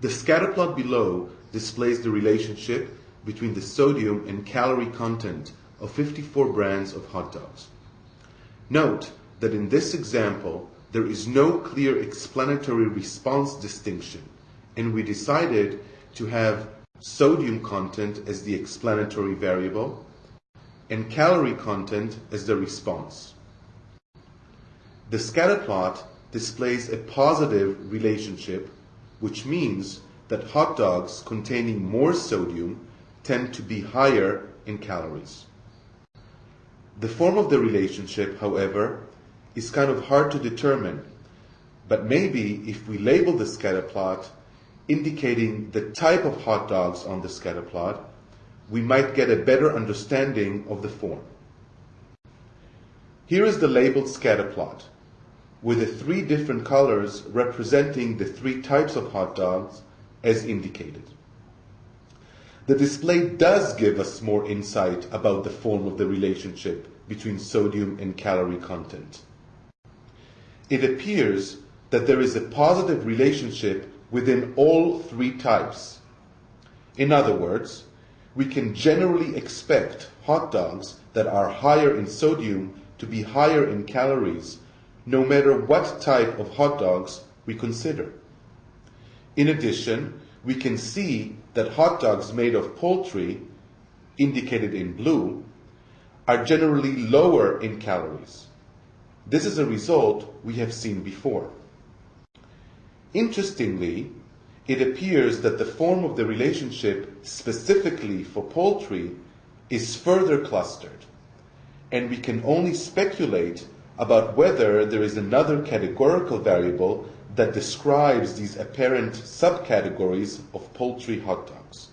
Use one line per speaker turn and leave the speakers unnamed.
The scatterplot below displays the relationship between the sodium and calorie content of 54 brands of hot dogs. Note that in this example, there is no clear explanatory response distinction, and we decided to have sodium content as the explanatory variable and calorie content as the response. The scatterplot displays a positive relationship, which means that hot dogs containing more sodium tend to be higher in calories. The form of the relationship, however, is kind of hard to determine, but maybe if we label the scatterplot indicating the type of hot dogs on the scatterplot, we might get a better understanding of the form. Here is the labeled scatterplot with the three different colors representing the three types of hot dogs as indicated. The display does give us more insight about the form of the relationship between sodium and calorie content. It appears that there is a positive relationship within all three types. In other words, we can generally expect hot dogs that are higher in sodium to be higher in calories no matter what type of hot dogs we consider. In addition, we can see that hot dogs made of poultry, indicated in blue, are generally lower in calories. This is a result we have seen before. Interestingly, it appears that the form of the relationship specifically for poultry is further clustered, and we can only speculate about whether there is another categorical variable that describes these apparent subcategories of poultry hot dogs.